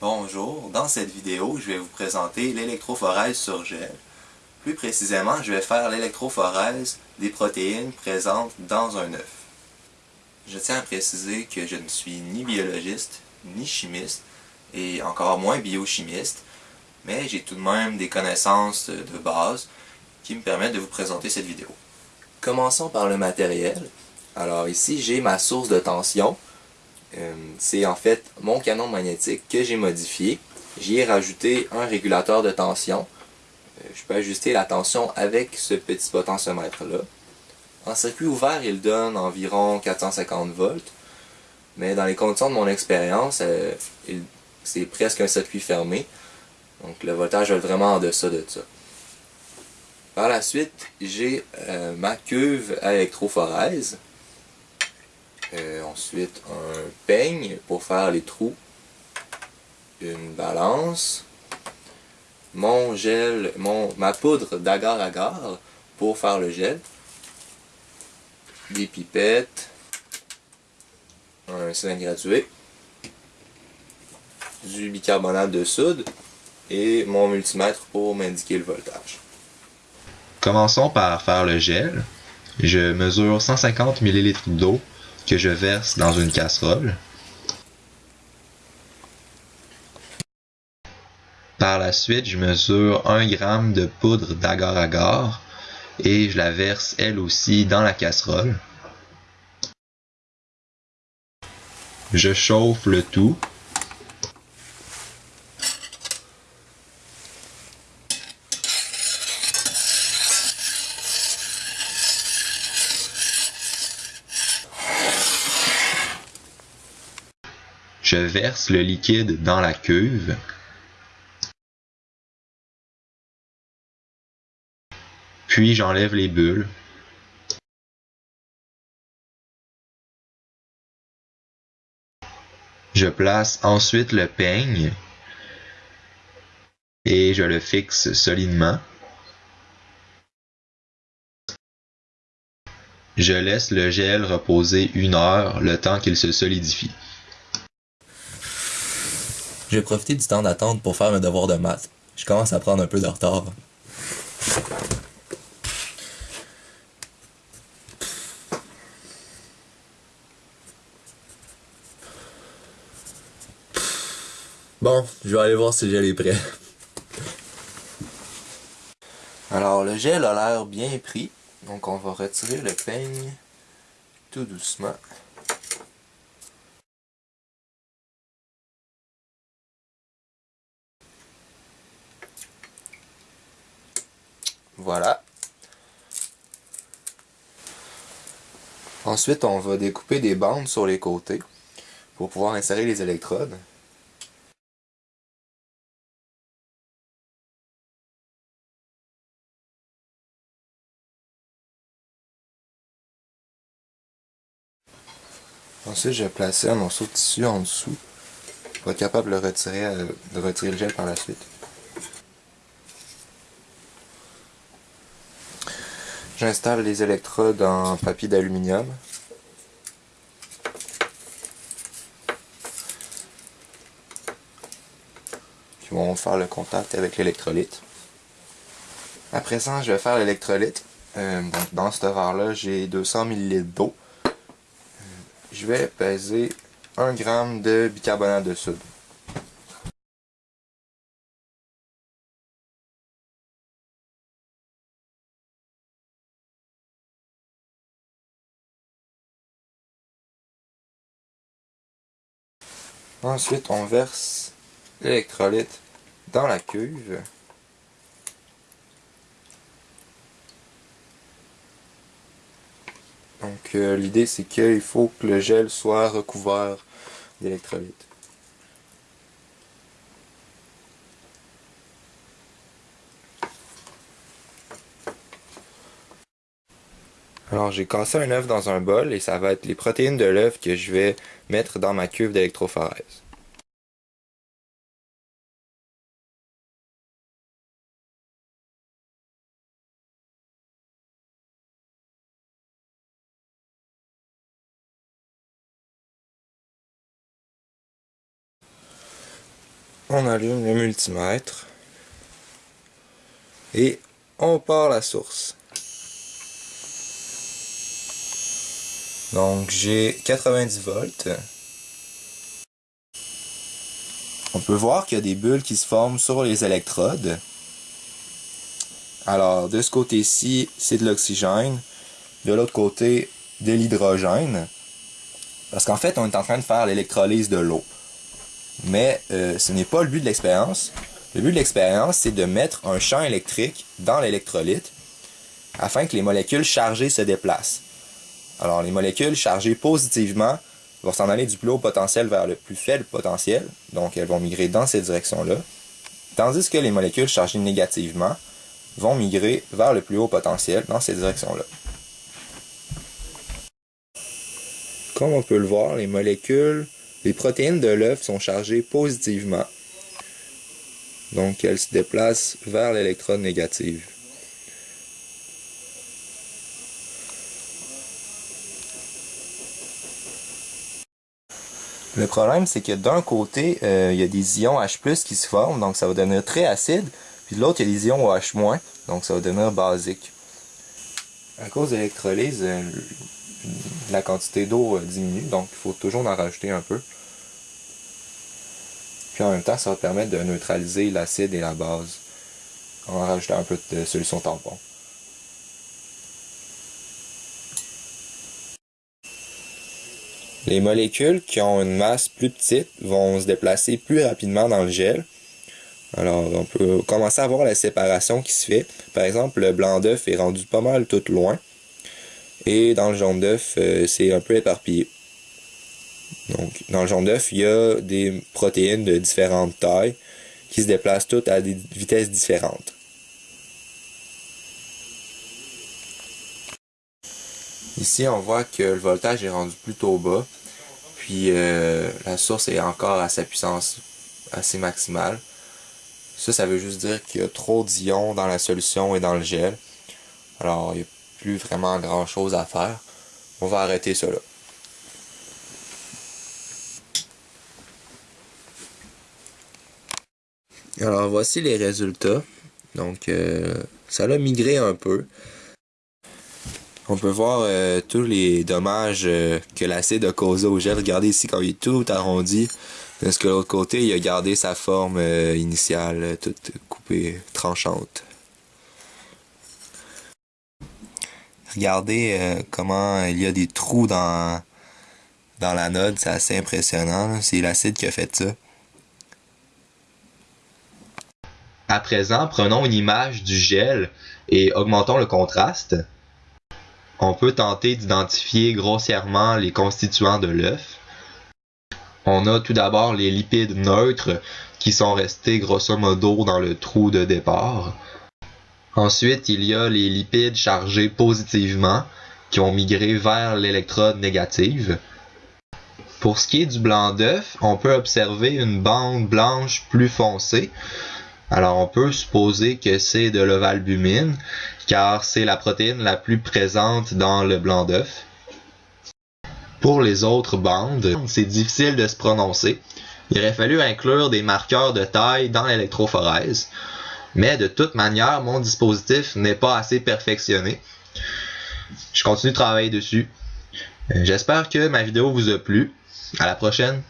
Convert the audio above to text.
Bonjour, dans cette vidéo, je vais vous présenter l'électrophorèse sur gel. Plus précisément, je vais faire l'électrophorèse des protéines présentes dans un œuf. Je tiens à préciser que je ne suis ni biologiste, ni chimiste, et encore moins biochimiste, mais j'ai tout de même des connaissances de base qui me permettent de vous présenter cette vidéo. Commençons par le matériel. Alors ici, j'ai ma source de tension, euh, c'est en fait mon canon magnétique que j'ai modifié. J'y ai rajouté un régulateur de tension. Euh, je peux ajuster la tension avec ce petit potentiomètre là. En circuit ouvert, il donne environ 450 volts. Mais dans les conditions de mon expérience, euh, c'est presque un circuit fermé. Donc le voltage est vraiment en deçà de ça. Par la suite, j'ai ma cuve à électrophorèse. Euh, ensuite, un peigne pour faire les trous. Une balance. Mon gel, mon, ma poudre d'agar-agar pour faire le gel. Des pipettes. Un cylindre gradué. Du bicarbonate de soude. Et mon multimètre pour m'indiquer le voltage. Commençons par faire le gel. Je mesure 150 ml d'eau que je verse dans une casserole. Par la suite, je mesure 1 g de poudre d'agar-agar et je la verse elle aussi dans la casserole. Je chauffe le tout Je verse le liquide dans la cuve. Puis j'enlève les bulles. Je place ensuite le peigne et je le fixe solidement. Je laisse le gel reposer une heure le temps qu'il se solidifie. Je vais profiter du temps d'attente pour faire mes devoirs de maths. Je commence à prendre un peu de retard. Bon, je vais aller voir si le gel est prêt. Alors, le gel a l'air bien pris. Donc, on va retirer le peigne tout doucement. Ensuite, on va découper des bandes sur les côtés pour pouvoir insérer les électrodes. Ensuite, je vais placer un morceau de tissu en dessous pour être capable de retirer, euh, de retirer le gel par la suite. J'installe les électrodes en papier d'aluminium. Qui vont faire le contact avec l'électrolyte. À présent, je vais faire l'électrolyte. Euh, dans ce verre-là, j'ai 200 ml d'eau. Euh, je vais peser 1 g de bicarbonate de soude. Ensuite, on verse l'électrolyte dans la cuve. Donc euh, l'idée c'est qu'il faut que le gel soit recouvert d'électrolyte. Alors j'ai cassé un œuf dans un bol et ça va être les protéines de l'œuf que je vais mettre dans ma cuve d'électrophorèse. on allume le multimètre et on part la source. Donc j'ai 90 volts. On peut voir qu'il y a des bulles qui se forment sur les électrodes. Alors de ce côté-ci, c'est de l'oxygène. De l'autre côté, de l'hydrogène. Parce qu'en fait, on est en train de faire l'électrolyse de l'eau. Mais euh, ce n'est pas le but de l'expérience. Le but de l'expérience, c'est de mettre un champ électrique dans l'électrolyte afin que les molécules chargées se déplacent. Alors, les molécules chargées positivement vont s'en aller du plus haut potentiel vers le plus faible potentiel, donc elles vont migrer dans cette direction-là, tandis que les molécules chargées négativement vont migrer vers le plus haut potentiel dans cette direction-là. Comme on peut le voir, les molécules les protéines de l'œuf sont chargées positivement. Donc elles se déplacent vers l'électrode négative. Le problème, c'est que d'un côté, euh, il y a des ions H+, qui se forment, donc ça va devenir très acide. Puis de l'autre, il y a des ions OH-, donc ça va devenir basique. À cause de l'électrolyse, euh, la quantité d'eau euh, diminue, donc il faut toujours en rajouter un peu. Puis en même temps, ça va permettre de neutraliser l'acide et la base en rajoutant un peu de solution tampon. Les molécules qui ont une masse plus petite vont se déplacer plus rapidement dans le gel. Alors, on peut commencer à voir la séparation qui se fait. Par exemple, le blanc d'œuf est rendu pas mal tout loin. Et dans le jaune d'œuf, euh, c'est un peu éparpillé. Donc, dans le jaune d'œuf, il y a des protéines de différentes tailles qui se déplacent toutes à des vitesses différentes. Ici, on voit que le voltage est rendu plutôt bas, puis euh, la source est encore à sa puissance assez maximale. Ça, ça veut juste dire qu'il y a trop d'ions dans la solution et dans le gel. Alors, il plus vraiment grand chose à faire. On va arrêter cela. Alors voici les résultats. Donc euh, ça a migré un peu. On peut voir euh, tous les dommages euh, que l'acide a causé au gel. Regardez ici quand il est tout arrondi. Parce que l'autre côté, il a gardé sa forme initiale, toute coupée, tranchante. Regardez euh, comment il y a des trous dans, dans l'anode, c'est assez impressionnant. C'est l'acide qui a fait ça. À présent, prenons une image du gel et augmentons le contraste. On peut tenter d'identifier grossièrement les constituants de l'œuf. On a tout d'abord les lipides neutres qui sont restés grosso modo dans le trou de départ. Ensuite, il y a les lipides chargés positivement qui ont migré vers l'électrode négative. Pour ce qui est du blanc d'œuf, on peut observer une bande blanche plus foncée. Alors on peut supposer que c'est de l'ovalbumine car c'est la protéine la plus présente dans le blanc d'œuf. Pour les autres bandes, c'est difficile de se prononcer. Il aurait fallu inclure des marqueurs de taille dans l'électrophorèse. Mais de toute manière, mon dispositif n'est pas assez perfectionné. Je continue de travailler dessus. Euh, j'espère que ma vidéo vous a plu. À la prochaine.